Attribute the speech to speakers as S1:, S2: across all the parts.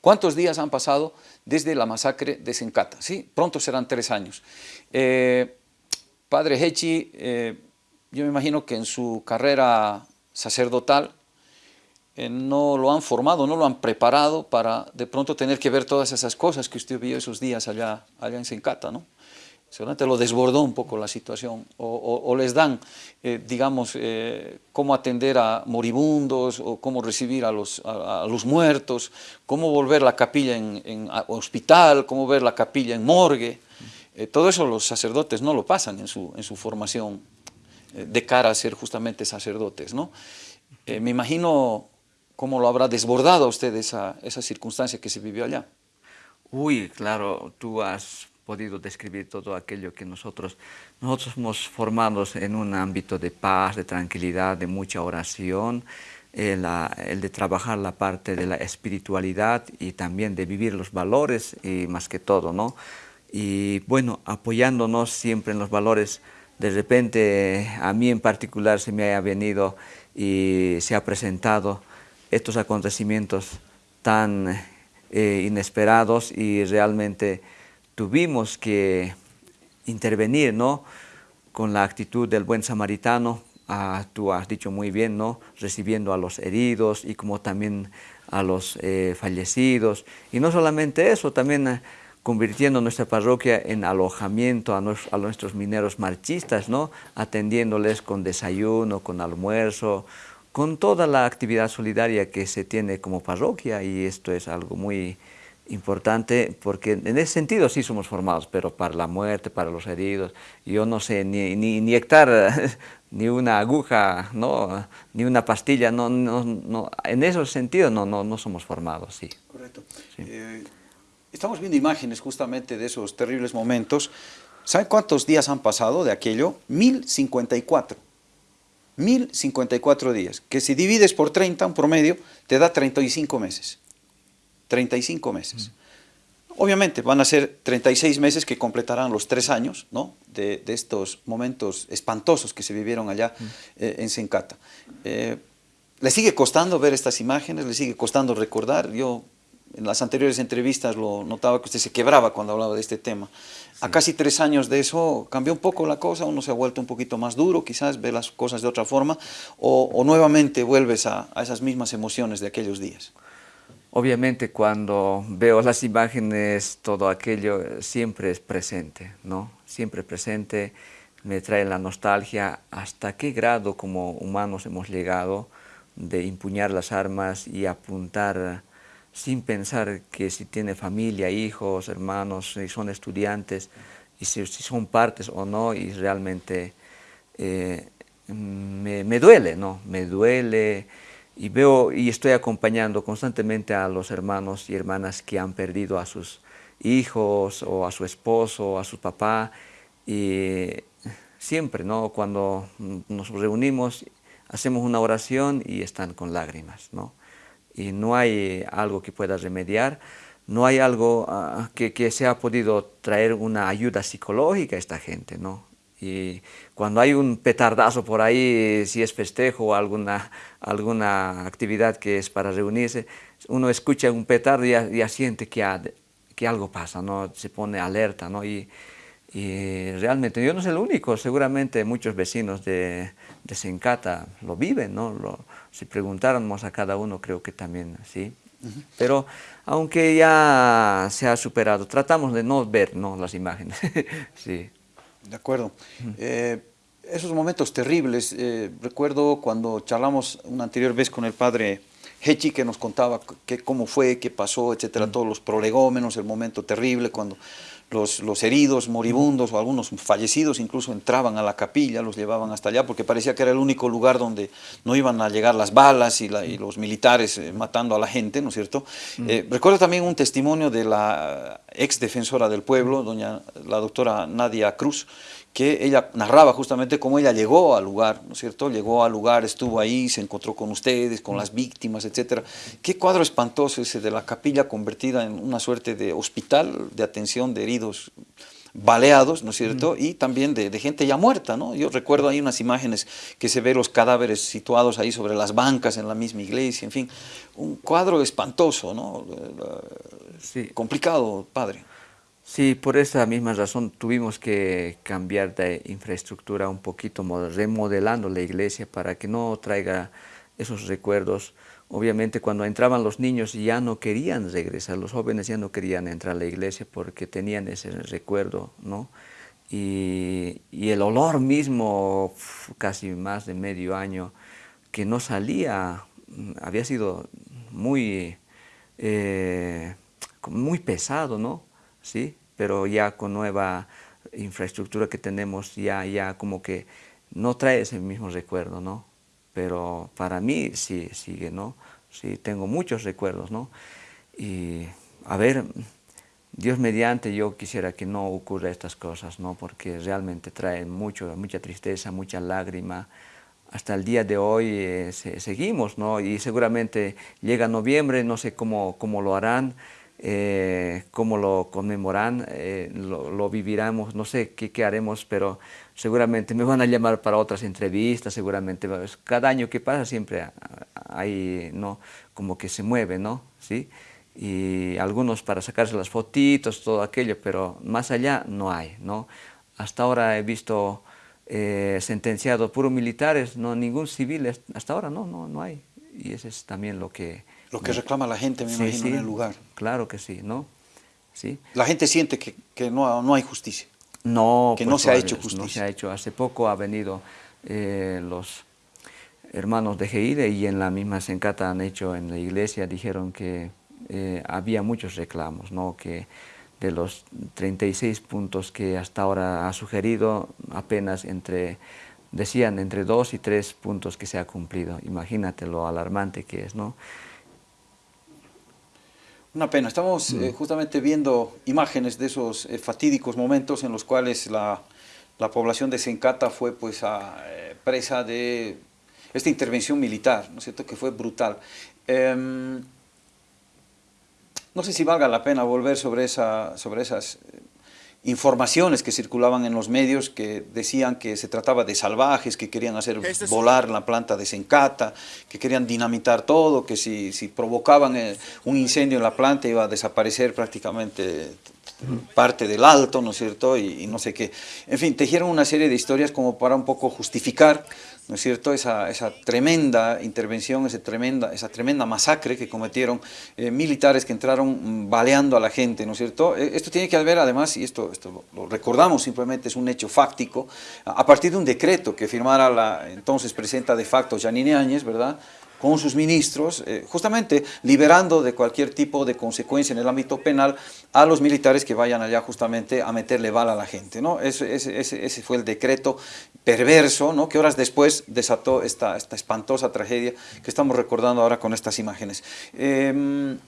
S1: ¿Cuántos días han pasado desde la masacre de Sencata? ¿Sí? Pronto serán tres años. Eh, padre Hechi, eh, yo me imagino que en su carrera sacerdotal eh, no lo han formado, no lo han preparado para de pronto tener que ver todas esas cosas que usted vio esos días allá, allá en Sencata, ¿no? Seguramente lo desbordó un poco la situación, o, les dan, eh, digamos, eh, cómo atender a moribundos, o cómo recibir a los, a, los muertos, cómo volver la capilla en, hospital, cómo ver la capilla en morgue. todo eso los sacerdotes no lo pasan en su, en su formación de cara a ser justamente sacerdotes, ¿no? me imagino cómo lo habrá desbordado a usted esa, esa circunstancia que se vivió allá.
S2: Uy, claro, tú has podido describir todo aquello que nosotros, nosotros somos formados en un ámbito de paz, de tranquilidad, de mucha oración, el, el, de trabajar la parte de la espiritualidad y también de vivir los valores y más que todo, ¿no? Y bueno, apoyándonos siempre en los valores, de repente a mí en particular se me haya venido y se ha presentado estos acontecimientos tan eh, inesperados y realmente tuvimos que intervenir ¿no? con la actitud del buen samaritano, ah, tú has dicho muy bien, ¿no? recibiendo a los heridos y como también a los eh, fallecidos. Y no solamente eso, también eh, convirtiendo nuestra parroquia en alojamiento a, a, nuestros mineros marchistas, ¿no? atendiéndoles con desayuno, con almuerzo, con toda la actividad solidaria que se tiene como parroquia y esto es algo muy importante porque en ese sentido sí somos formados, pero para la muerte, para los heridos, yo no sé ni, ni inyectar ni una aguja, no, ni una pastilla, no, no, no, en ese sentido no, no, no somos formados, sí.
S1: Correcto. Eh, estamos viendo imágenes justamente de esos terribles momentos. ¿Saben cuántos días han pasado de aquello? 1054. 1054 días, que si divides por 30, un promedio, te da 35 meses. 35 meses. Obviamente van a ser 36 meses que completarán los tres años ¿no? de, estos momentos espantosos que se vivieron allá eh, en Sencata. Eh, ¿Le sigue costando ver estas imágenes? ¿Le sigue costando recordar? Yo en las anteriores entrevistas lo notaba que usted se quebraba cuando hablaba de este tema. A casi tres años de eso cambió un poco la cosa, uno se ha vuelto un poquito más duro, quizás ve las cosas de otra forma, o, nuevamente vuelves a, esas mismas emociones de aquellos días.
S2: Obviamente cuando veo las imágenes, todo aquello siempre es presente, ¿no? Siempre presente, me trae la nostalgia hasta qué grado como humanos hemos llegado de empuñar las armas y apuntar sin pensar que si tiene familia, hijos, hermanos, si son estudiantes, y si, son partes o no, y realmente eh, me, duele, ¿no? Me duele y veo y estoy acompañando constantemente a los hermanos y hermanas que han perdido a sus hijos o a su esposo o a su papá y siempre, ¿no? Cuando nos reunimos, hacemos una oración y están con lágrimas, ¿no? y no hay algo que pueda remediar, no hay algo ah, que, que, se ha podido traer una ayuda psicológica a esta gente, ¿no? Y cuando hay un petardazo por ahí, si es festejo o alguna, alguna actividad que es para reunirse, uno escucha un petardo y ya, siente que, que algo pasa, ¿no? Se pone alerta, ¿no? Y, y realmente yo no soy el único, seguramente muchos vecinos de, de Sencata lo viven, ¿no? Lo, si preguntáramos a cada uno, creo que también sí. Pero aunque ya se ha superado, tratamos de no ver ¿no? las imágenes. sí.
S1: De acuerdo. Eh, esos momentos terribles, eh, recuerdo cuando charlamos una anterior vez con el padre Hechi que nos contaba que, cómo fue, qué pasó, etcétera, todos los prolegómenos, el momento terrible cuando los, heridos, moribundos o algunos fallecidos incluso entraban a la capilla, los llevaban hasta allá porque parecía que era el único lugar donde no iban a llegar las balas y, los militares eh, matando a la gente, ¿no es cierto? Eh, recuerdo también un testimonio de la ex defensora del pueblo, doña la doctora Nadia Cruz, que ella narraba justamente cómo ella llegó al lugar, ¿no es cierto? Llegó al lugar, estuvo ahí, se encontró con ustedes, con las víctimas, etcétera. Qué cuadro espantoso ese de la capilla convertida en una suerte de hospital de atención de heridos baleados, ¿no es cierto? Y también de, gente ya muerta, ¿no? Yo recuerdo ahí unas imágenes que se ve los cadáveres situados ahí sobre las bancas en la misma iglesia, en fin, un cuadro espantoso, ¿no? Sí. Complicado, padre.
S2: Sí, por esa misma razón tuvimos que cambiar de infraestructura un poquito, remodelando la iglesia para que no traiga esos recuerdos. Obviamente cuando entraban los niños ya no querían regresar, los jóvenes ya no querían entrar a la iglesia porque tenían ese recuerdo, ¿no? Y, el olor mismo, casi más de medio año, que no salía, mm, había sido muy, eh, muy pesado, ¿no? ¿Sí? Pero ya con nueva infraestructura que tenemos, ya, ya como que no trae ese mismo recuerdo, ¿no? Pero para mí sí sigue, ¿no? Sí, tengo muchos recuerdos, ¿no? Y a ver, Dios mediante yo quisiera que no ocurra estas cosas, ¿no? Porque realmente traen mucho, mucha tristeza, mucha lágrima. Hasta el día de hoy eh, seguimos, ¿no? Y seguramente llega noviembre, no sé cómo, cómo lo harán, eh, cómo lo conmemoran, eh, lo, viviremos, no sé qué, qué, haremos, pero seguramente me van a llamar para otras entrevistas, seguramente cada año que pasa siempre hay, ¿no? como que se mueve, ¿no? ¿Sí? Y algunos para sacarse las fotitos, todo aquello, pero más allá no hay, ¿no? Hasta ahora he visto eh, sentenciado puros militares, no ningún civil, hasta ahora no, no, no hay. Y eso es también lo que
S1: lo que reclama la gente, me imagino, en el lugar.
S2: Claro que sí, ¿no? Sí.
S1: La gente siente que, que no, no, hay justicia.
S2: No,
S1: que no pues, se ha hecho justicia.
S2: No se ha hecho. Hace poco ha venido eh, los hermanos de Geide y en la misma Sencata han hecho en la iglesia, dijeron que eh, había muchos reclamos, ¿no? que de los 36 puntos que hasta ahora ha sugerido, apenas entre, decían entre dos y tres puntos que se ha cumplido. Imagínate lo alarmante que es, ¿no?
S1: Una pena, estamos eh, mm. justamente viendo imágenes de esos eh, fatídicos momentos en los cuales la, población de Sencata fue pues a, eh, presa de esta intervención militar, ¿no es cierto?, que fue brutal. Em, no sé si valga la pena volver sobre, esa, sobre esas informaciones que circulaban en los medios que decían que se trataba de salvajes, que querían hacer este volar la planta de Sencata, que querían dinamitar todo, que si, si provocaban eh, un incendio en la planta iba a desaparecer prácticamente parte del alto, ¿no es cierto? Y, no sé qué. En fin, tejieron una serie de historias como para un poco justificar ¿no es cierto?, esa, tremenda intervención, esa tremenda, esa tremenda masacre que cometieron eh, militares que entraron mm, baleando a la gente, ¿no es cierto? Eh, esto tiene que ver además, y esto, esto lo, recordamos simplemente, es un hecho fáctico, a, partir de un decreto que firmara la entonces presidenta de facto Janine Áñez, ¿verdad?, con sus ministros, eh, justamente liberando de cualquier tipo de consecuencia en el ámbito penal a los militares que vayan allá justamente a meterle bala a la gente. ¿no? Ese, fue el decreto perverso ¿no? que horas después desató esta, esta espantosa tragedia que estamos recordando ahora con estas imágenes. Em,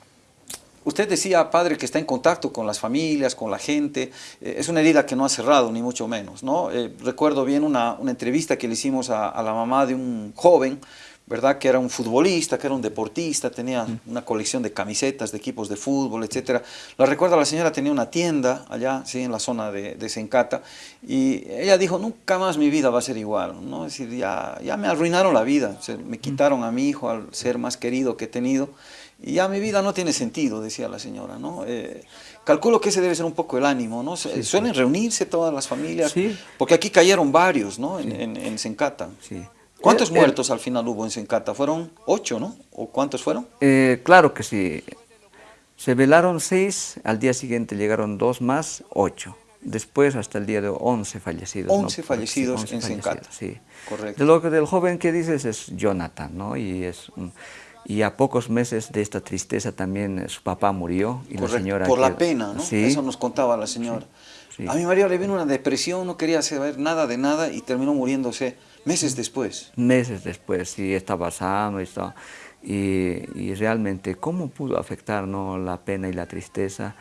S1: usted decía, padre, que está en contacto con las familias, con la gente. Eh, es una herida que no ha cerrado, ni mucho menos. ¿no? Eh, recuerdo bien una, una, entrevista que le hicimos a la mamá de un joven ¿verdad? Que era un futbolista, que era un deportista, tenía una colección de camisetas, de equipos de fútbol, etc. La recuerdo, la señora tenía una tienda allá, sí, en la zona de, de Sencata, y ella dijo, nunca más mi vida va a ser igual, ¿no? Es decir, ya, ya me arruinaron la vida, me quitaron a mi hijo al ser más querido que he tenido, y ya mi vida no tiene sentido, decía la señora, ¿no? Eh, calculo que ese debe ser un poco el ánimo, ¿no? Suelen reunirse todas las familias, porque aquí cayeron varios, ¿no? En, en, en Sencata. Sí. ¿Cuántos eh, muertos al final hubo en Sencata? ¿Fueron ocho, no? ¿O cuántos fueron?
S2: Eh, claro que sí. Se velaron seis, al día siguiente llegaron dos más, ocho. Después hasta el día de once fallecidos.
S1: Once fallecidos en Sencata.
S2: Sí, correcto. De lo que del joven que dices es Jonathan, ¿no? Y, es y a pocos meses de esta tristeza también eh, su papá murió. Y la señora
S1: Por la pena, ¿no? Sí. Eso nos contaba la señora. A mi marido le vino una depresión, no quería saber nada de nada y terminó muriéndose Meses después.
S2: Meses después, sí, estaba sano y, y, realmente cómo pudo afectar la pena y la tristeza.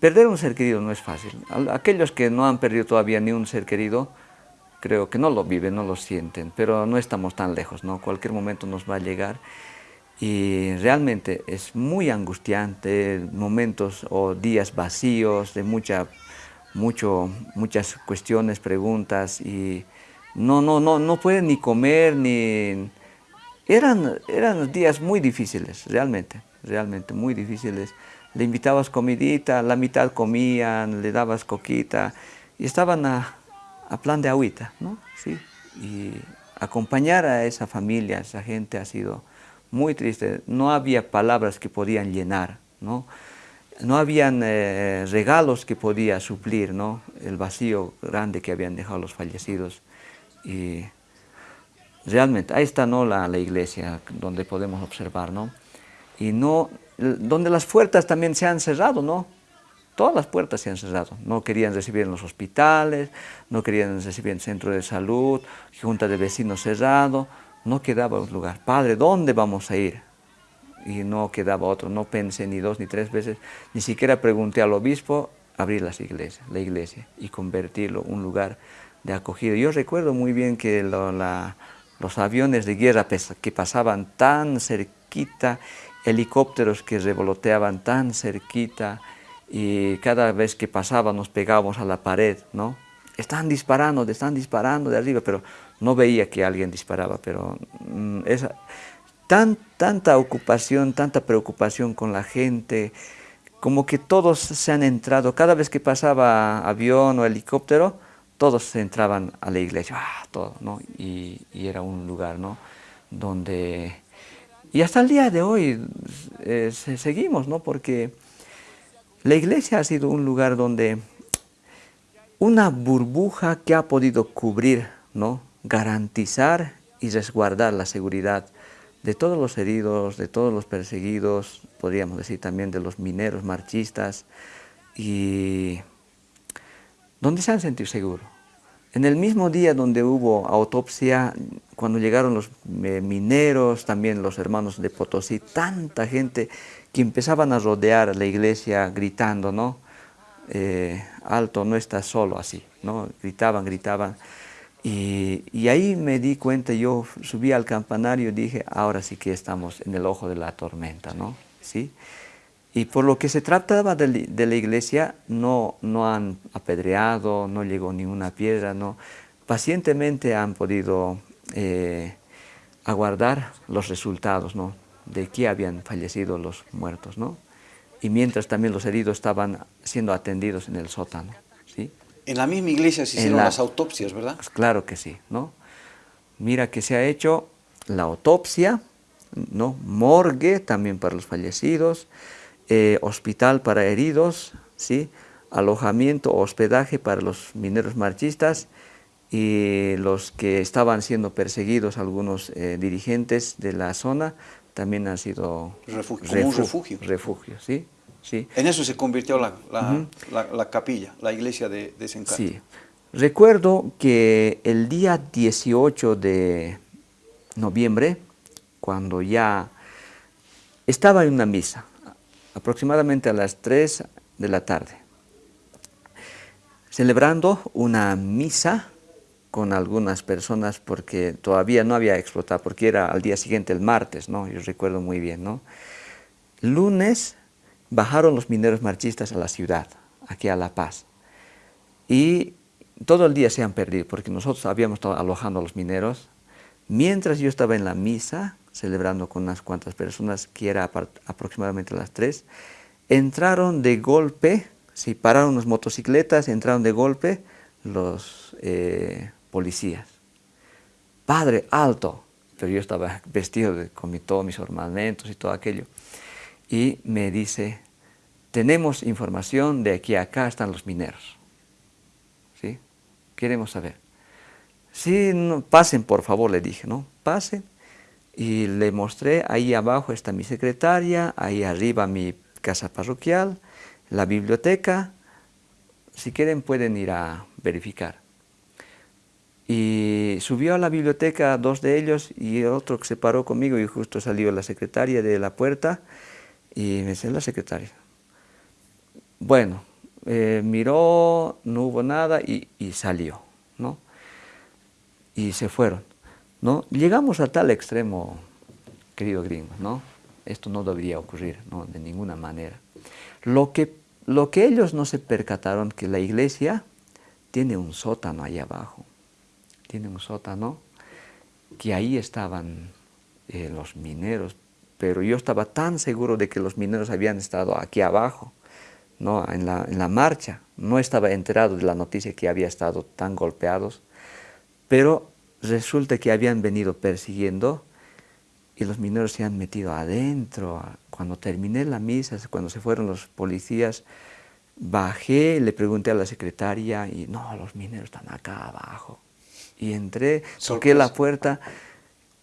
S2: Perder un ser querido no es fácil. Aquellos que no han perdido todavía ni un ser querido, creo que no lo viven, no lo sienten, pero no estamos tan lejos, ¿no? Cualquier momento nos va a llegar y realmente es muy angustiante, momentos o días vacíos, de mucha mucho, muchas cuestiones, preguntas y no, no, no, no pueden ni comer ni... Eran, eran días muy difíciles, realmente, realmente muy difíciles. Le invitabas comidita, la mitad comían, le dabas coquita y estaban a, a plan de agüita, ¿no? Sí, y acompañar a esa familia, a esa gente ha sido muy triste. No había palabras que podían llenar, ¿no? No habían eh, regalos que podía suplir, ¿no? El vacío grande que habían dejado los fallecidos. Y realmente, ahí está, ¿no? La, la iglesia, donde podemos observar, ¿no? Y no, donde las puertas también se han cerrado, ¿no? Todas las puertas se han cerrado. No querían recibir en los hospitales, no querían recibir en centro de salud, junta de vecinos cerrado, no quedaba un lugar. Padre, ¿dónde vamos a ir? Y no quedaba otro, no pensé ni dos ni tres veces, ni siquiera pregunté al obispo abrir las iglesias, la iglesia y convertirlo en un lugar de acogida. Yo recuerdo muy bien que los aviones de guerra que pasaban tan cerquita, helicópteros que revoloteaban tan cerquita, y cada vez que pasaba nos pegábamos a la pared, ¿no? Están disparando, están disparando de arriba, pero no veía que alguien disparaba, pero mm, esa, tan, tanta ocupación, tanta preocupación con la gente, como que todos se han entrado, cada vez que pasaba avión o helicóptero, todos entraban a la iglesia, ah, todo, ¿no? Y, era un lugar, ¿no? Donde... Y hasta el día de hoy eh, seguimos, ¿no? Porque la iglesia ha sido un lugar donde una burbuja que ha podido cubrir, ¿no? garantizar y resguardar la seguridad de todos los heridos, de todos los perseguidos, podríamos decir también de los mineros marchistas, y donde se han sentido seguros. En el mismo día donde hubo autopsia, cuando llegaron los eh, mineros, también los hermanos de Potosí, tanta gente que empezaban a rodear la iglesia gritando, ¿no? Eh, alto, no estás solo así, ¿no? Gritaban, gritaban. Y, y, ahí me di cuenta, yo subí al campanario y dije, ahora sí que estamos en el ojo de la tormenta, ¿no? ¿Sí? Y por lo que se trataba de, la iglesia, no, no han apedreado, no llegó ninguna piedra, ¿no? Pacientemente han podido eh, aguardar los resultados, ¿no? de qué habían fallecido los muertos, ¿no? Y mientras también los heridos estaban siendo atendidos en el sótano, ¿sí?
S1: En la misma iglesia se hicieron las autopsias, ¿verdad?
S2: Pues claro que sí, ¿no? Mira que se ha hecho la autopsia, ¿no? Morgue también para los fallecidos, eh, hospital para heridos, ¿sí? Alojamiento o hospedaje para los mineros marchistas y los que estaban siendo perseguidos, algunos eh, dirigentes de la zona, también han sido
S1: refugio, un refugio.
S2: Refugio, ¿sí? sí.
S1: En eso se convirtió la, la, capilla, la iglesia de, de Sí.
S2: Recuerdo que el día 18 de noviembre, cuando ya estaba en una misa, aproximadamente a las 3 de la tarde, celebrando una misa con algunas personas porque todavía no había explotado, porque era al día siguiente, el martes, ¿no? Yo recuerdo muy bien, ¿no? Lunes bajaron los mineros marchistas a la ciudad, aquí a La Paz, y todo el día se han perdido, porque nosotros habíamos estado alojando a los mineros, mientras yo estaba en la misa, celebrando con unas cuantas personas, que era aproximadamente las tres, entraron de golpe, sí, pararon las motocicletas, entraron de golpe los... Eh, policías. Padre, alto. Pero yo estaba vestido con todos mis ornamentos y todo aquello. Y me dice, tenemos información de que acá están los mineros. ¿Sí? Queremos saber. Sí, pasen por favor, le dije, ¿no? Pasen. Y le mostré, ahí abajo está mi secretaria, ahí arriba mi casa parroquial, la biblioteca. Si quieren pueden ir a verificar. Y subió a la biblioteca dos de ellos y otro que se paró conmigo y justo salió la secretaria de la puerta y me dice, la secretaria. Bueno, eh, miró, no hubo nada y, salió, ¿no? Y se fueron, ¿no? Llegamos a tal extremo, querido gringo, ¿no? Esto no debería ocurrir, ¿no? De ninguna manera. Lo que lo que ellos no se percataron que la iglesia tiene un sótano ahí abajo, tiene un sótano que ahí estaban eh, los mineros, pero yo estaba tan seguro de que los mineros habían estado aquí abajo, ¿no? en, la, en la marcha, no estaba enterado de la noticia que había estado tan golpeados, pero resulta que habían venido persiguiendo y los mineros se han metido adentro. Cuando terminé la misa, cuando se fueron los policías, bajé, le pregunté a la secretaria y no, los mineros están acá abajo. Y entré, toqué la puerta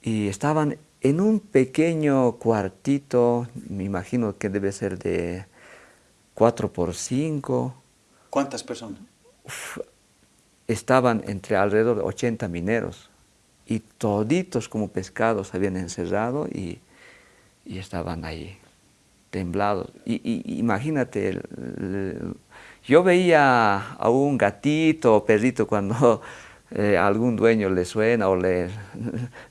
S2: y estaban en un pequeño cuartito, me imagino que debe ser de 4 por 5.
S1: ¿Cuántas personas?
S2: Estaban entre alrededor de 80 mineros y toditos como pescados habían encerrado y, estaban ahí temblados. Y, imagínate, yo veía a un gatito o perrito cuando eh, algún dueño le suena o le,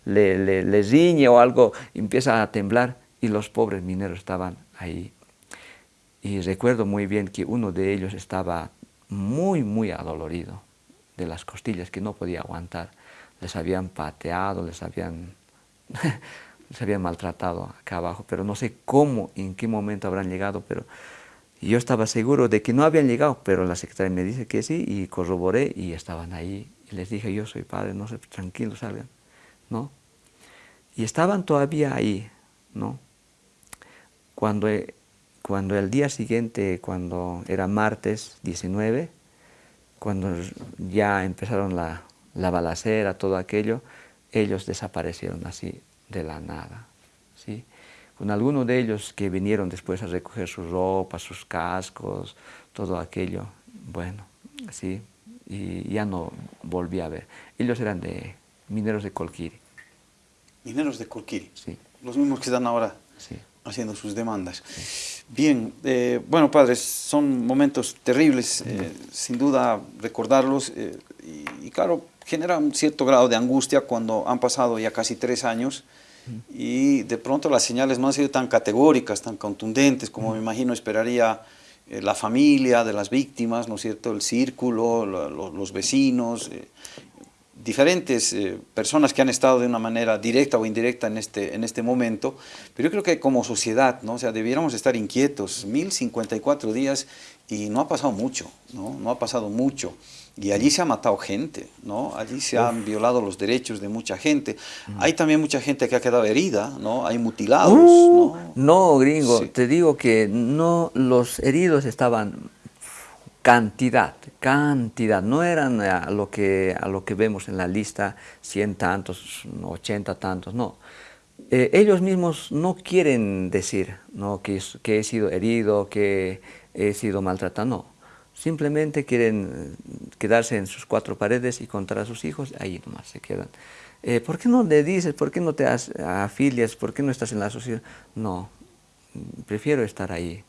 S2: le, le, riñe o algo, empieza a temblar y los pobres mineros estaban ahí. Y recuerdo muy bien que uno de ellos estaba muy, muy adolorido de las costillas, que no podía aguantar les habían pateado, les habían, les habían maltratado acá abajo, pero no sé cómo, en qué momento habrán llegado, pero yo estaba seguro de que no habían llegado, pero la secretaria me dice que sí, y corroboré, y estaban ahí, les dije, yo soy padre, no sé, tranquilos, salgan, ¿no? Y estaban todavía ahí, ¿no? Cuando, cuando el día siguiente, cuando era martes 19, cuando ya empezaron la, la balacera, todo aquello, ellos desaparecieron así de la nada. ¿sí? Con algunos de ellos que vinieron después a recoger sus ropas, sus cascos, todo aquello, bueno, así, y ya no volví a ver. Ellos eran de mineros de Colquiri.
S1: Mineros de Colquiri.
S2: Sí.
S1: Los mismos que están ahora haciendo sus demandas. Bien, eh, bueno, padres, son momentos terribles, eh, sin duda recordarlos, eh, y, claro, genera un cierto grado de angustia cuando han pasado ya casi tres años y de pronto las señales no han sido tan categóricas, tan contundentes como me imagino esperaría la familia de las víctimas, ¿no es cierto?, el círculo, los vecinos, diferentes eh, personas que han estado de una manera directa o indirecta en este, en este momento, pero yo creo que como sociedad, ¿no? o sea, debiéramos estar inquietos, 1054 días y no ha pasado mucho, ¿no? no ha pasado mucho. Y allí se ha matado gente, ¿no? Allí se han violado los derechos de mucha gente. Mm. Hay también mucha gente que ha quedado herida, ¿no? Hay mutilados, uh,
S2: ¿no? No, gringo, te digo que no, los heridos estaban cantidad, cantidad, no eran a lo que, a lo que vemos en la lista, 100 tantos, 80 tantos, no. Eh, ellos mismos no quieren decir ¿no? Que, he sido herido, que he sido maltratado, no Simplemente quieren eh, quedarse en sus cuatro paredes y contar a sus hijos, ahí nomás se quedan. Eh, ¿Por qué no le dices? ¿Por qué no te afilias? ¿Por qué no estás en la sociedad? No, prefiero estar ahí.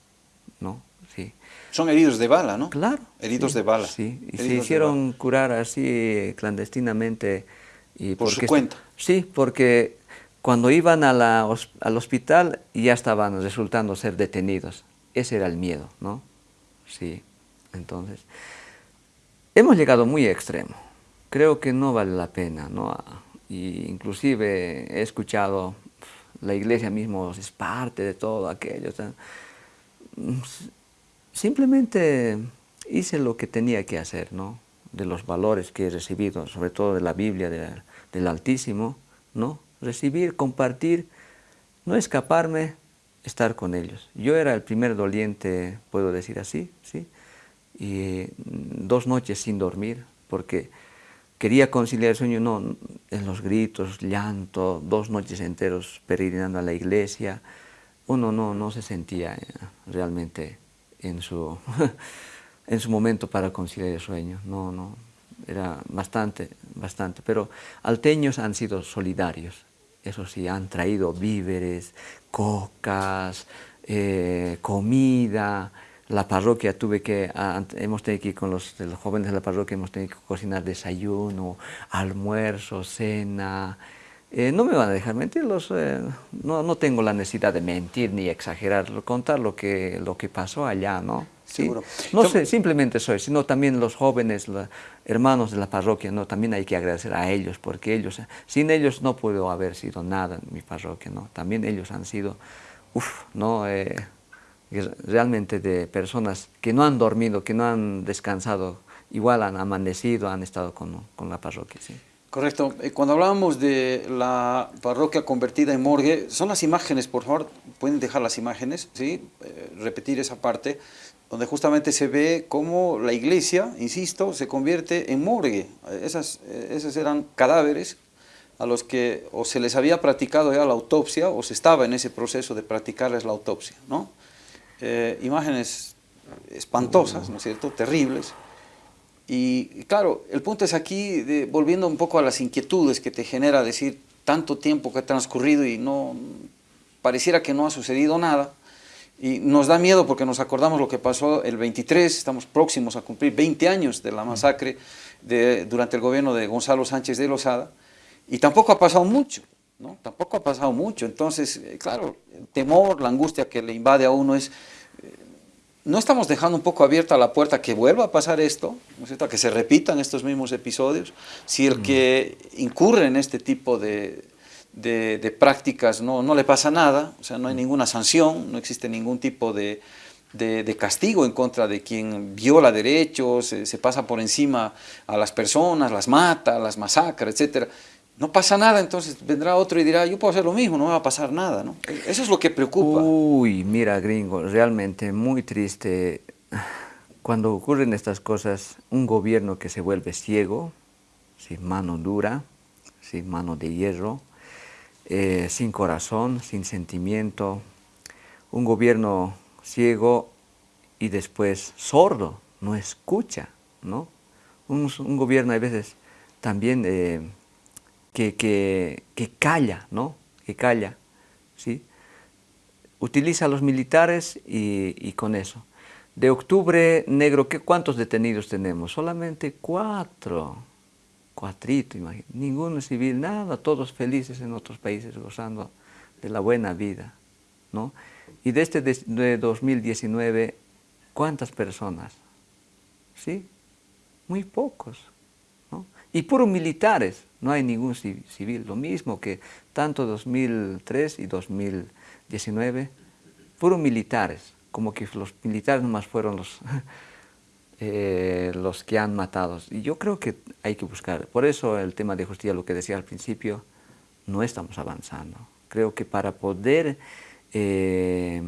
S1: Son heridos de bala, ¿no?
S2: Claro.
S1: Heridos de bala.
S2: Sí, y se hicieron curar así clandestinamente. Y
S1: Por su cuenta.
S2: Sí, porque cuando iban a la, al hospital ya estaban resultando ser detenidos. Ese era el miedo, ¿no? Sí. Entonces, hemos llegado muy extremo. Creo que no vale la pena, ¿no? Y inclusive he escuchado, la iglesia mismo es parte de todo aquello. Simplemente hice lo que tenía que hacer, ¿no? De los valores que he recibido, sobre todo de la Biblia, del Altísimo, ¿no? Recibir, compartir, no escaparme, estar con ellos. Yo era el primer doliente, puedo decir así, ¿sí? y dos noches sin dormir porque quería conciliar el sueño, no, en los gritos, llanto, dos noches enteros peregrinando a la iglesia, uno no, no se sentía eh, realmente en su, en su momento para conciliar el sueño, no, no, era bastante, bastante, pero alteños han sido solidarios, eso sí, han traído víveres, cocas, eh, comida, la parroquia tuve que, hemos tenido que ir con los, los, jóvenes de la parroquia, hemos tenido que cocinar desayuno, almuerzo, cena, Eh, no me van a dejar mentir, eh, no, no, tengo la necesidad de mentir ni exagerar, contar lo que, lo que pasó allá, ¿no?
S1: Seguro.
S2: No sé, simplemente soy, sino también los jóvenes, los hermanos de la parroquia, ¿no? También hay que agradecer a ellos, porque ellos, sin ellos no puedo haber sido nada en mi parroquia, ¿no? También ellos han sido, uff, ¿no? Eh, realmente de personas que no han dormido, que no han descansado, igual han amanecido, han estado con, con la parroquia, sí.
S1: Correcto. Eh, cuando hablábamos de la parroquia convertida en morgue, son las imágenes, por favor, pueden dejar las imágenes, ¿sí? Eh, repetir esa parte, donde justamente se ve cómo la iglesia, insisto, se convierte en morgue. Esas, eh, esos eran cadáveres a los que o se les había practicado ya la autopsia o se estaba en ese proceso de practicarles la autopsia, ¿no? imágenes espantosas, ¿no es cierto?, terribles, y claro, el punto es aquí, de, volviendo un poco a las inquietudes que te genera decir tanto tiempo que ha transcurrido y no pareciera que no ha sucedido nada, y nos da miedo porque nos acordamos lo que pasó el 23, estamos próximos a cumplir 20 años de la masacre de, durante el gobierno de Gonzalo Sánchez de Lozada, y tampoco ha pasado mucho, ¿no? Tampoco ha pasado mucho, entonces, eh, claro, el temor, la angustia que le invade a uno es no estamos dejando un poco abierta la puerta que vuelva a pasar esto, ¿no es que se repitan estos mismos episodios, si el que incurre en este tipo de, prácticas no, no, le pasa nada, o sea, no hay ninguna sanción, no existe ningún tipo de, castigo en contra de quien viola derechos, se, se, pasa por encima a las personas, las mata, las masacra, etcétera no pasa nada, entonces vendrá otro y dirá, yo puedo hacer lo mismo, no me va a pasar nada, ¿no? Eso es lo que preocupa.
S2: Uy, mira, gringo, realmente muy triste. Cuando ocurren estas cosas, un gobierno que se vuelve ciego, sin mano dura, sin mano de hierro, eh, sin corazón, sin sentimiento, un gobierno ciego y después sordo, no escucha, ¿no? Un, gobierno a veces también... Eh, que, calla, ¿no? Que calla, ¿sí? Utiliza a los militares y, con eso. De octubre negro, ¿qué, ¿cuántos detenidos tenemos? Solamente cuatro. Cuatrito, imagínate. Ninguno civil, nada, todos felices en otros países gozando de la buena vida, ¿no? Y de este de 2019, ¿cuántas personas? ¿Sí? Muy pocos. Y puros militares, no hay ningún civil, lo mismo que tanto 2003 y 2019, fueron militares, como que los militares nomás fueron los, eh, los que han matado. Y yo creo que hay que buscar, por eso el tema de justicia, lo que decía al principio, no estamos avanzando. Creo que para poder, eh,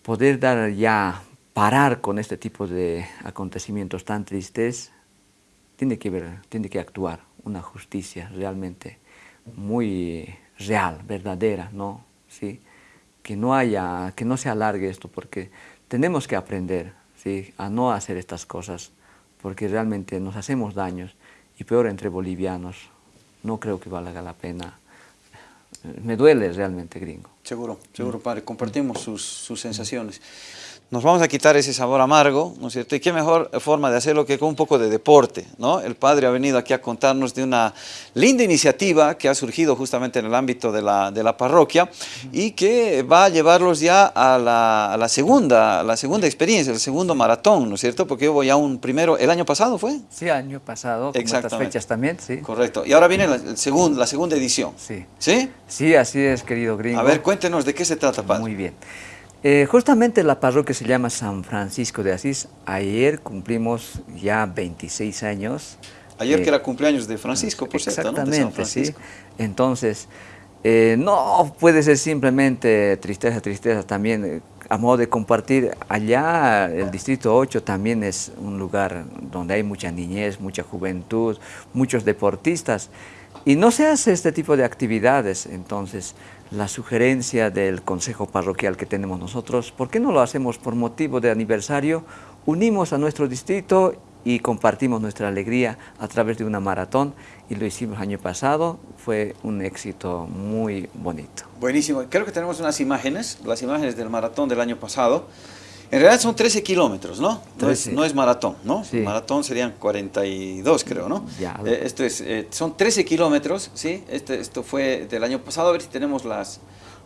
S2: poder dar ya, parar con este tipo de acontecimientos tan tristes, tiene que ver, tiene que actuar una justicia realmente muy real, verdadera, ¿no? ¿Sí? Que, no haya, que no se alargue esto, porque tenemos que aprender ¿sí? a no hacer estas cosas, porque realmente nos hacemos daños, y peor entre bolivianos, no creo que valga la pena. Me duele realmente, gringo.
S1: Seguro, seguro, padre, compartimos sus, sus sensaciones nos vamos a quitar ese sabor amargo, ¿no es cierto? Y qué mejor forma de hacerlo que con un poco de deporte, ¿no? El padre ha venido aquí a contarnos de una linda iniciativa que ha surgido justamente en el ámbito de la, de la parroquia y que va a llevarlos ya a la, a la, segunda, la segunda experiencia, el segundo maratón, ¿no es cierto? Porque yo voy a un primero, ¿el año pasado fue?
S2: Sí, año pasado, con estas fechas también, sí.
S1: Correcto. Y ahora viene la, el segundo, la segunda edición.
S2: Sí.
S1: ¿Sí?
S2: Sí, así es, querido gringo.
S1: A ver, cuéntenos de qué se trata, padre.
S2: Muy bien. Eh, justamente la parroquia se llama San Francisco de Asís. Ayer cumplimos ya 26 años.
S1: Ayer que era cumpleaños de Francisco, por cierto,
S2: Exactamente, sí. Entonces, eh, no puede ser simplemente tristeza, tristeza también. Eh, a modo de compartir, allá el Distrito 8 también es un lugar donde hay mucha niñez, mucha juventud, muchos deportistas. Y no se hace este tipo de actividades, entonces la sugerencia del consejo parroquial que tenemos nosotros, ¿por qué no lo hacemos por motivo de aniversario? Unimos a nuestro distrito y compartimos nuestra alegría a través de una maratón y lo hicimos año pasado, fue un éxito muy bonito.
S1: Buenísimo, creo que tenemos unas imágenes, las imágenes del maratón del año pasado En realidad son 13 kilómetros, ¿no? No es,
S2: 13.
S1: no es maratón, ¿no?
S2: Sí.
S1: Maratón serían 42, creo, ¿no?
S2: Ya.
S1: Eh, esto es, eh, son 13 kilómetros, ¿sí? Este, esto fue del año pasado, a ver si tenemos las,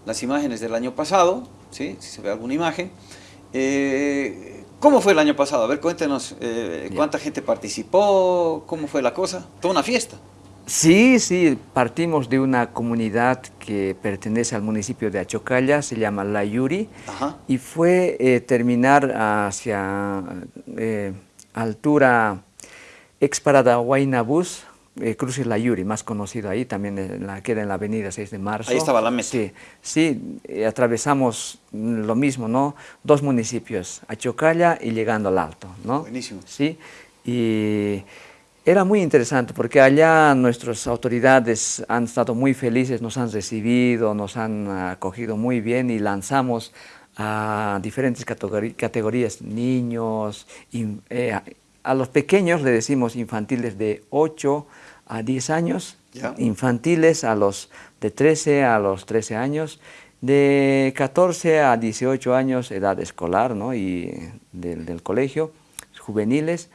S1: las imágenes del año pasado, ¿sí? Si se ve alguna imagen. Eh, ¿Cómo fue el año pasado? A ver, cuéntenos eh, cuánta gente participó, cómo fue la cosa. Toda una fiesta.
S2: Sí, sí, partimos de una comunidad que pertenece al municipio de Achocalla, se llama La Yuri,
S1: Ajá.
S2: y fue eh, terminar hacia eh, altura ex parada Huaynabús, eh, cruce La Yuri, más conocido ahí, también en la, queda en la avenida 6 de marzo.
S1: Ahí estaba la meta.
S2: Sí, sí eh, atravesamos lo mismo, ¿no? Dos municipios, Achocalla y llegando al Alto, ¿no?
S1: Buenísimo.
S2: Sí, y era muy interesante porque allá nuestras autoridades han estado muy felices, nos han recibido, nos han acogido muy bien y lanzamos a diferentes categorías, niños, in- eh, a, los pequeños le decimos infantiles de 8 a 10 años, infantiles a los de 13 a los 13 años, de 14 a 18 años edad escolar ¿no? y del, del colegio, juveniles,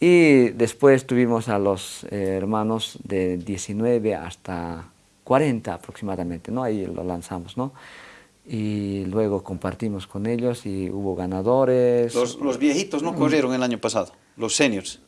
S2: y después tuvimos a los eh, hermanos de 19 hasta 40 aproximadamente, ¿no? ahí lo lanzamos, ¿no? y luego compartimos con ellos y hubo ganadores,
S1: Los, los viejitos no corrieron el año pasado, los seniors.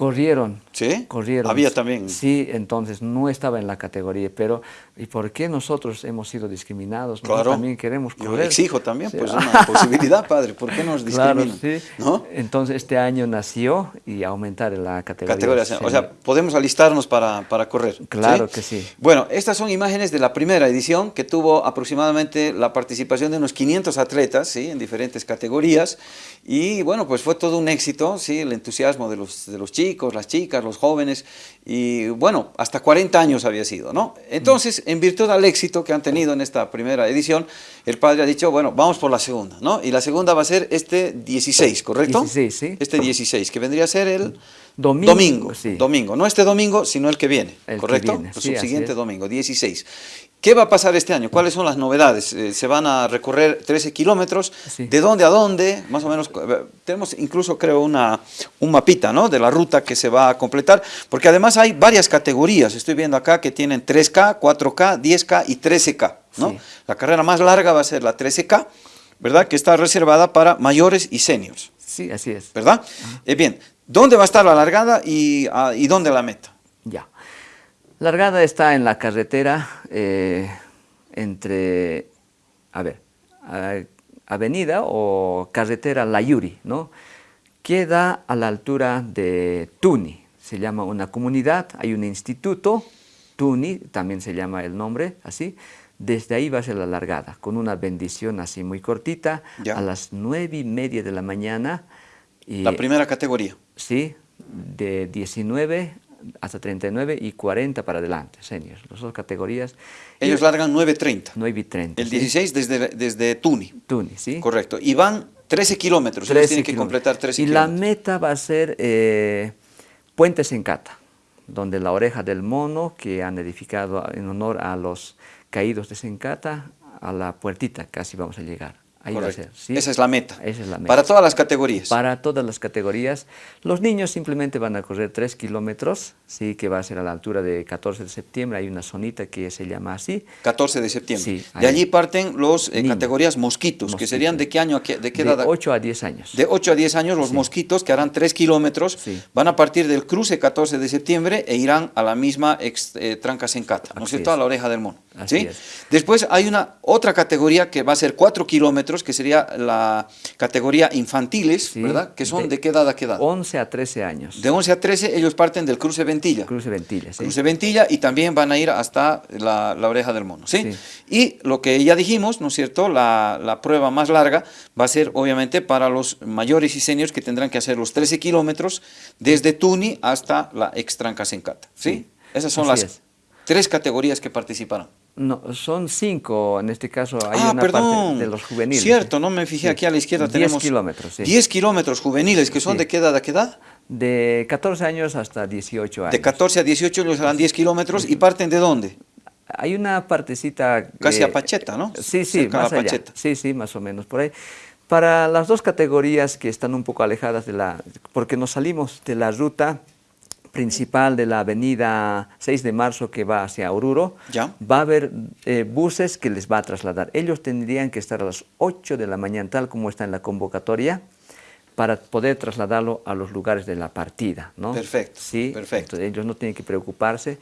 S2: Corrieron,
S1: ¿Sí?
S2: corrieron.
S1: Había también.
S2: Sí, entonces no estaba en la categoría, pero ¿y por qué nosotros hemos sido discriminados? Nosotros
S1: Claro.
S2: también queremos
S1: Yo
S2: correr.
S1: exijo también,
S2: Sí.
S1: pues, una posibilidad, padre. ¿Por qué nos
S2: Claro,
S1: discriminan?
S2: sí.
S1: ¿No?
S2: Entonces este año nació y aumentar la categoría.
S1: Categoría,
S2: sí.
S1: o sea, podemos alistarnos para, para correr.
S2: Claro que sí.
S1: Bueno, estas son imágenes de la primera edición que tuvo aproximadamente la participación de unos 500 atletas, ¿sí? En diferentes categorías. Y bueno, pues fue todo un éxito, ¿sí? El entusiasmo de los, de los chicos, las chicas, los jóvenes. Y bueno, hasta 40 años había sido, ¿no? Entonces, en virtud al éxito que han tenido en esta primera edición, el padre ha dicho, bueno, vamos por la segunda, ¿no? Y la segunda va a ser este 16, ¿correcto?
S2: 16, sí.
S1: Este 16, que vendría a ser el
S2: Domingo,
S1: domingo,
S2: sí.
S1: domingo. No este domingo, sino el que viene,
S2: El que
S1: ¿correcto?
S2: viene,
S1: el
S2: sí,
S1: subsiguiente domingo, 16. ¿Qué va a pasar este año? ¿Cuáles son las novedades? Eh, se van a recorrer 13 kilómetros.
S2: Sí.
S1: ¿De dónde a dónde? Más o menos, eh, tenemos incluso creo una, un mapita ¿no? de la ruta que se va a completar, porque además hay varias categorías. Estoy viendo acá que tienen 3K, 4K, 10K y 13K. ¿no?
S2: Sí.
S1: La carrera más larga va a ser la 13K, ¿verdad? Que está reservada para mayores y seniors.
S2: Sí, así es.
S1: ¿verdad? Eh, bien, ¿dónde va a estar la largada y, ah, y dónde la meta?
S2: Largada está en la carretera eh, entre, a ver, a- avenida o carretera La Yuri, ¿no? Queda a la altura de Tuni, se llama una comunidad, hay un instituto, Tuni, también se llama el nombre, así. Desde ahí va a ser la largada, con una bendición así muy cortita,
S1: Ya.
S2: a las nueve y media de la mañana. Y,
S1: La primera categoría.
S2: Sí, de 19 hasta 39 y 40 para adelante, seniors, las dos categorías.
S1: Ellos
S2: Y
S1: largan 9.30.
S2: 9 y 30.
S1: El
S2: sí.
S1: 16 desde, desde Tuni.
S2: Tuni, ¿sí?
S1: Correcto. Y van 13 kilómetros. Ellos
S2: 13
S1: tienen que completar 13
S2: Y la
S1: kilómetros.
S2: meta va a ser eh, Puente Sencata, donde la oreja del mono que han edificado en honor a los caídos de Sencata, a la puertita casi vamos a llegar. Ahí va a ser. ¿sí?
S1: Esa es la meta.
S2: Esa es la meta.
S1: Para todas las categorías.
S2: Para todas las categorías. Los niños simplemente van a correr 3 kilómetros, sí, que va a ser a la altura de 14 de septiembre. Hay una zonita que se llama así.
S1: 14 de septiembre.
S2: Sí,
S1: de allí parten los eh, categorías mosquitos, que
S2: Mosquitos.
S1: serían de qué año, a qué- de qué
S2: De
S1: edad.
S2: 8 a 10 años.
S1: De 8 a 10 años los mosquitos que harán 3 kilómetros
S2: Sí.
S1: van a partir del cruce 14 de septiembre e irán a la misma ex, eh, tranca sencata, ¿no es cierto? A la oreja del mono.
S2: Así
S1: ¿sí?
S2: es.
S1: Después hay una otra categoría que va a ser 4 kilómetros, que sería la categoría infantiles,
S2: Sí,
S1: ¿verdad? Que son de,
S2: de
S1: qué edad a qué edad.
S2: 11 a 13 años.
S1: De 11 a 13 ellos parten del cruce Ventilla.
S2: Cruce Ventilla, sí.
S1: Cruce Ventilla y también van a ir hasta la, la oreja del mono, ¿sí? Y lo que ya dijimos, ¿no es cierto? La, la prueba más larga va a ser obviamente para los mayores y seniors que tendrán que hacer los 13 kilómetros desde Tuni hasta la extranca Sencata, ¿sí?
S2: Sí,
S1: Esas son
S2: así
S1: las
S2: es.
S1: tres categorías que participarán.
S2: No, son cinco, en este caso hay
S1: ah,
S2: una
S1: perdón.
S2: parte de los juveniles.
S1: Cierto, no me fijé
S2: Sí.
S1: aquí a la izquierda
S2: 10
S1: tenemos
S2: kilómetros, sí.
S1: 10 kilómetros juveniles que son
S2: Sí.
S1: de qué edad a qué edad?
S2: De 14 años hasta 18 años.
S1: De 14 a 18 ellos harán 10 kilómetros y parten de dónde?
S2: Hay una partecita...
S1: Casi a Pacheta, ¿no?
S2: Sí, sí,
S1: Cerca
S2: más allá.
S1: Pacheta.
S2: Sí, sí, más o menos por ahí. Para las dos categorías que están un poco alejadas de la... porque nos salimos de la ruta principal de la avenida 6 de marzo que va hacia Oruro,
S1: ¿Ya?
S2: va a haber eh, buses que les va a trasladar. Ellos tendrían que estar a las 8 de la mañana, tal como está en la convocatoria, para poder trasladarlo a los lugares de la partida. ¿no?
S1: Perfecto,
S2: Sí,
S1: perfecto.
S2: entonces ellos no tienen que preocuparse.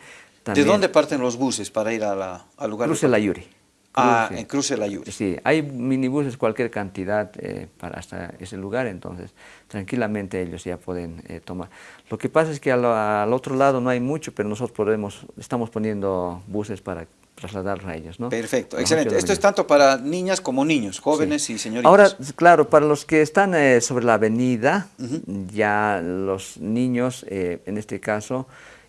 S1: ¿De dónde parten los buses para ir a la, al lugar?
S2: Cruce la Yuri.
S1: Ah, en Cruce la Yuri.
S2: Sí, hay minibuses cualquier cantidad eh, para hasta ese lugar, entonces tranquilamente ellos ya pueden eh, tomar. Lo que pasa es que al, al otro lado no hay mucho, pero nosotros podemos, estamos poniendo buses para trasladarlos a ellos, ¿no?
S1: Perfecto, excelente.
S2: de la
S1: Esto es tanto para niñas como niños, jóvenes y señoritas.
S2: Ahora, claro, para los que están eh, sobre la avenida, ya los niños, eh, en este caso,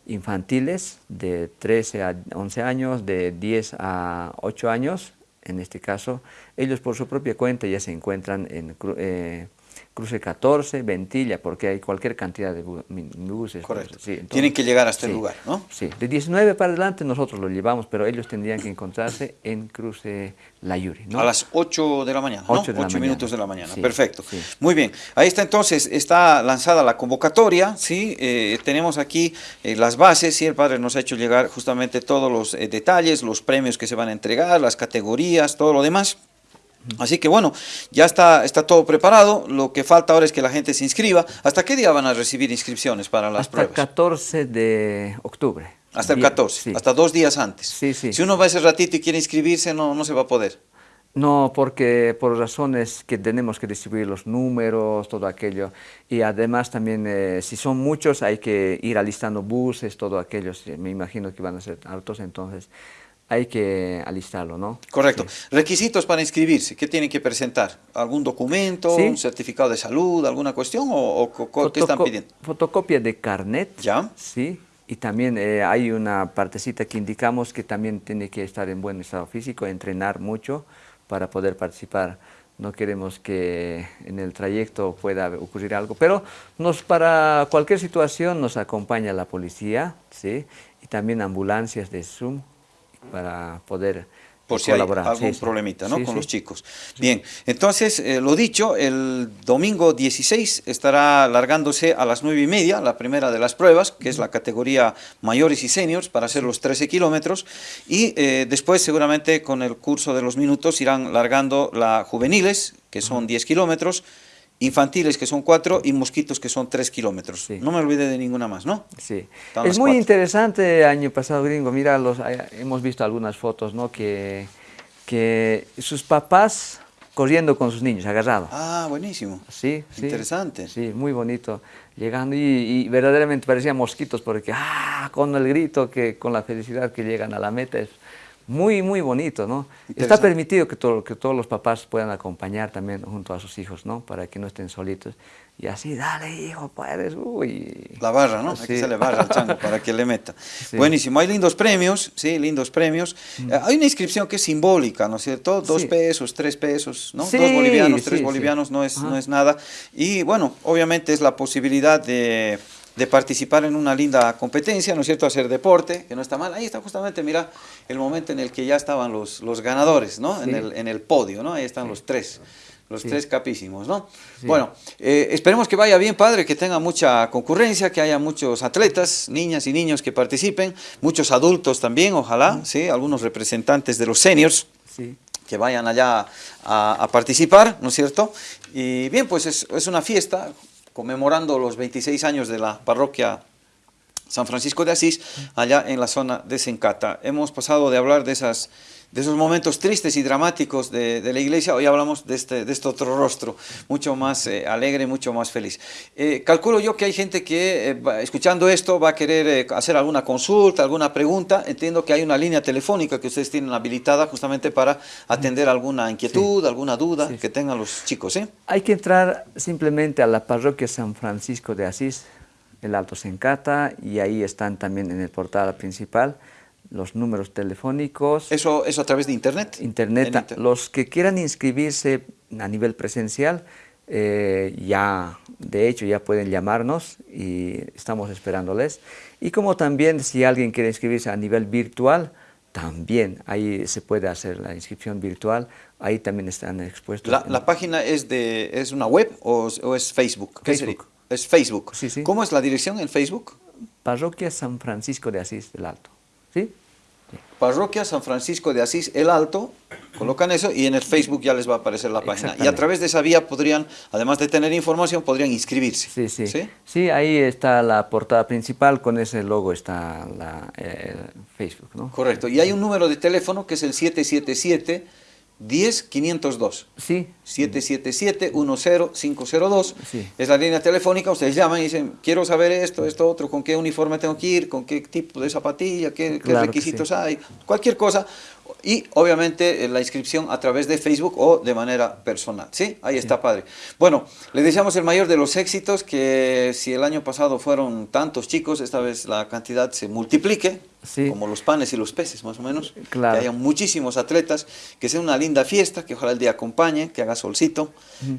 S2: infantiles, de 13 a 11 años, de 10 a 8 años, en este caso, ellos por su propia cuenta ya se encuentran en eh, Cruce 14, Ventilla, porque hay cualquier cantidad de bu- buses.
S1: Correcto.
S2: Sí, entonces-
S1: Tienen que llegar hasta el
S2: sí,
S1: lugar, ¿no?
S2: Sí, de 19 para adelante nosotros lo llevamos, pero ellos tendrían que encontrarse en Cruce La Yuri, ¿no?
S1: A las 8 de la mañana, ¿no?
S2: 8 de la mañana.
S1: minutos de la mañana.
S2: Sí,
S1: Perfecto. Muy bien. Ahí está entonces, está lanzada la convocatoria, ¿sí? Eh, tenemos aquí eh, las bases, ¿sí? El padre nos ha hecho llegar justamente todos los eh, detalles, los premios que se van a entregar, las categorías, todo lo demás. Así que bueno, ya está, está todo preparado, lo que falta ahora es que la gente se inscriba. ¿Hasta qué día van a recibir inscripciones para las
S2: Hasta
S1: pruebas?
S2: el 14 de octubre.
S1: Hasta el
S2: Día-
S1: 14,
S2: sí.
S1: hasta dos días antes.
S2: Sí, sí.
S1: Si uno va ese ratito y quiere inscribirse, no, no se va a poder.
S2: No, porque por razones que tenemos que distribuir los números, todo aquello. Y además también, eh, si son muchos, hay que ir alistando buses, todo aquello. Me imagino que van a ser hartos, entonces hay que alistarlo, ¿no?
S1: Correcto.
S2: Sí.
S1: Requisitos para inscribirse, ¿qué tienen que presentar? ¿Algún documento,
S2: Sí.
S1: un certificado de salud, alguna cuestión o, qué están pidiendo?
S2: Fotocopia de carnet.
S1: Ya.
S2: Sí. Y también eh, hay una partecita que indicamos que también tiene que estar en buen estado físico, entrenar mucho para poder participar. No queremos que en el trayecto pueda ocurrir algo, pero nos, para cualquier situación nos acompaña la policía, ¿sí? Y también ambulancias de Zoom para poder
S1: Por si hay
S2: colaborar.
S1: algún
S2: Sí, sí.
S1: problemita ¿no?
S2: Sí,
S1: con
S2: sí.
S1: los chicos. Bien, entonces, eh, lo dicho, el domingo 16 estará largándose a las 9 y media la primera de las pruebas, que es la categoría mayores y seniors, para hacer los 13 kilómetros, y eh, después seguramente con el curso de los minutos irán largando la juveniles, que son 10 kilómetros, infantiles que son 4 y mosquitos que son 3 kilómetros.
S2: Sí.
S1: No me olvidé de ninguna más, ¿no?
S2: Sí. Es muy
S1: cuatro.
S2: interesante año pasado, gringo. Mira, los, eh, hemos visto algunas fotos, ¿no? Que, que sus papás corriendo con sus niños, agarrados.
S1: Ah, buenísimo.
S2: Sí, sí.
S1: Interesante.
S2: Sí, muy bonito. Llegando y, y verdaderamente parecían mosquitos porque, ah, con el grito, que, con la felicidad que llegan a la meta, es muy, muy bonito, ¿no? Está permitido que, todo, que todos los papás puedan acompañar también junto a sus hijos, ¿no? Para que no estén solitos. Y así, dale, hijo, puedes, uy.
S1: La barra, ¿no?
S2: Sí.
S1: se le barra al chango para que le meta. Buenísimo, hay lindos premios, sí, lindos premios. Eh, hay una inscripción que es simbólica, ¿no es cierto? Dos
S2: Mm. Sí.
S1: pesos, tres pesos, ¿no? Dos bolivianos, tres bolivianos no es,
S2: Ajá.
S1: no es nada. Y bueno, obviamente es la posibilidad de, de participar en una linda competencia, ¿no es cierto? Hacer deporte, que no está mal. Ahí está justamente, mira, el momento en el que ya estaban los, los ganadores, ¿no? En, el, en el podio, ¿no? Ahí están los tres. Los
S2: Sí.
S1: tres capísimos, ¿no? Bueno, eh, esperemos que vaya bien, padre, que tenga mucha concurrencia, que haya muchos atletas, niñas y niños que participen, muchos adultos también, ojalá, ¿sí? Algunos representantes de los seniors
S2: Sí.
S1: que vayan allá a, a participar, ¿no es cierto? Y bien, pues es, es una fiesta conmemorando los 26 años de la parroquia San Francisco de Asís, allá en la zona de Sencata. Hemos pasado de hablar de, esas, de esos momentos tristes y dramáticos de, de la iglesia, hoy hablamos de este, de este otro rostro, mucho más eh, alegre, mucho más feliz. Eh, calculo yo que hay gente que, eh, escuchando esto, va a querer eh, hacer alguna consulta, alguna pregunta. Entiendo que hay una línea telefónica que ustedes tienen habilitada justamente para atender alguna inquietud, alguna duda
S2: Sí.
S1: que tengan los chicos, ¿eh?
S2: Hay que entrar simplemente a la parroquia San Francisco de Asís, el Alto Sencata, y ahí están también en el portal principal los números telefónicos,
S1: Eso, eso a través de internet.
S2: internet.
S1: Inter-
S2: Los que quieran inscribirse a nivel presencial, eh, ya, de hecho, ya pueden llamarnos y estamos esperándoles. Y como también si alguien quiere inscribirse a nivel virtual, también ahí se puede hacer la inscripción virtual, ahí también están expuestos.
S1: ¿La, página es, de, es una web o, es Facebook?
S2: Facebook.
S1: Es Facebook.
S2: Sí, sí.
S1: ¿Cómo es la dirección en Facebook?
S2: Parroquia San Francisco de Asís del Alto. ¿Sí?
S1: Parroquia San Francisco de Asís el Alto, colocan eso y en el Facebook ya les va a aparecer la página. Y a través de esa vía podrían, además de tener información, podrían inscribirse.
S2: Sí, sí. Sí, ahí está la portada principal, con ese logo está la, Facebook. ¿no?
S1: Correcto. Y hay un número de teléfono que es el 777 10502.
S2: Sí.
S1: 777-10502. Sí. Es la línea telefónica, ustedes llaman y dicen, quiero saber esto, esto, otro, con qué uniforme tengo que ir, con qué tipo de zapatilla, qué, requisitos hay, cualquier cosa y obviamente eh, la inscripción a través de Facebook o de manera personal. ¿Sí? Ahí está, padre. Bueno, le deseamos el mayor de los éxitos, que si el año pasado fueron tantos chicos, esta vez la cantidad se multiplique, como los panes y los peces más o menos,
S2: claro.
S1: que haya muchísimos atletas, que sea una linda fiesta, que ojalá el día acompañe, que haga solcito,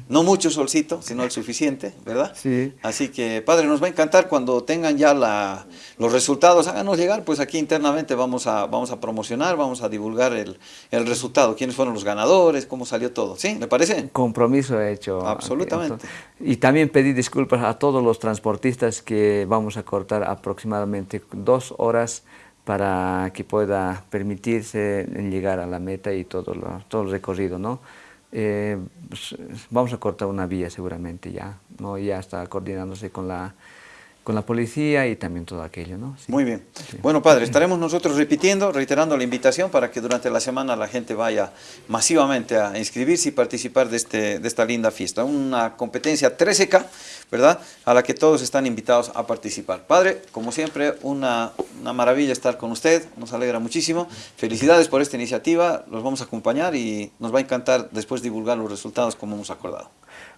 S1: no mucho solcito, sino el suficiente, ¿verdad?
S2: Sí.
S1: Así que, padre, nos va a encantar cuando tengan ya la, los resultados, háganos llegar, pues aquí internamente vamos a, vamos a promocionar, vamos a divulgar el, resultado, quiénes fueron los ganadores, cómo salió todo. ¿Sí? ¿Le parece?
S2: Compromiso hecho.
S1: Absolutamente.
S2: y también pedí disculpas a todos los transportistas que vamos a cortar aproximadamente dos horas para que pueda permitirse llegar a la meta y todo, lo, todo el recorrido, ¿no? Eh, pues, vamos a cortar una vía seguramente ya, ¿no? Ya está coordinándose con la con la policía y también todo aquello, ¿no?
S1: Muy bien. Bueno, padre, estaremos nosotros repitiendo, reiterando la invitación para que durante la semana la gente vaya masivamente a inscribirse y participar de, este, de esta linda fiesta. Una competencia 13K, ¿verdad? A la que todos están invitados a participar. Padre, como siempre, una, una maravilla estar con usted, nos alegra muchísimo. Felicidades por esta iniciativa, los vamos a acompañar y nos va a encantar después divulgar los resultados como hemos acordado.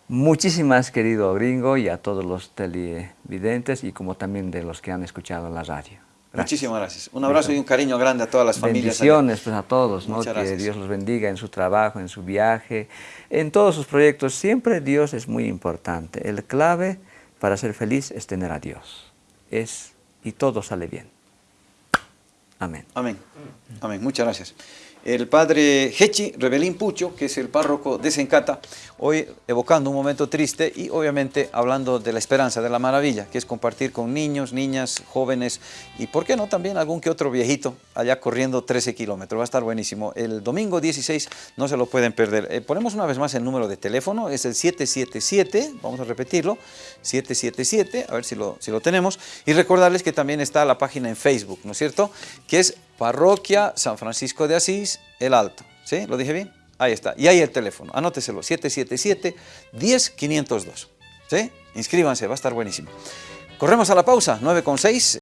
S2: Muchísimas, querido gringo, y a todos los televidentes y como también de los que han escuchado la radio.
S1: Muchísimas gracias. Un abrazo y un cariño grande a todas las familias.
S2: Bendiciones pues, a todos, ¿no? que Dios los bendiga en su trabajo, en su viaje, en todos sus proyectos. Siempre Dios es muy importante. El clave para ser feliz es tener a Dios. Es, y todo sale bien. Amén.
S1: Amén. Amén. Muchas gracias el padre Hechi Rebelín Pucho, que es el párroco de Sencata, hoy evocando un momento triste y obviamente hablando de la esperanza, de la maravilla, que es compartir con niños, niñas, jóvenes y, ¿por qué no?, también algún que otro viejito allá corriendo 13 kilómetros. Va a estar buenísimo. El domingo 16 no se lo pueden perder. Eh, ponemos una vez más el número de teléfono, es el 777, vamos a repetirlo, 777, a ver si lo, si lo tenemos, y recordarles que también está la página en Facebook, ¿no es cierto?, que es Parroquia San Francisco de Asís, El Alto. ¿Sí? ¿Lo dije bien? Ahí está. Y ahí el teléfono. Anóteselo. 777-10502. ¿Sí? Inscríbanse, va a estar buenísimo. Corremos a la pausa, 9 con 6.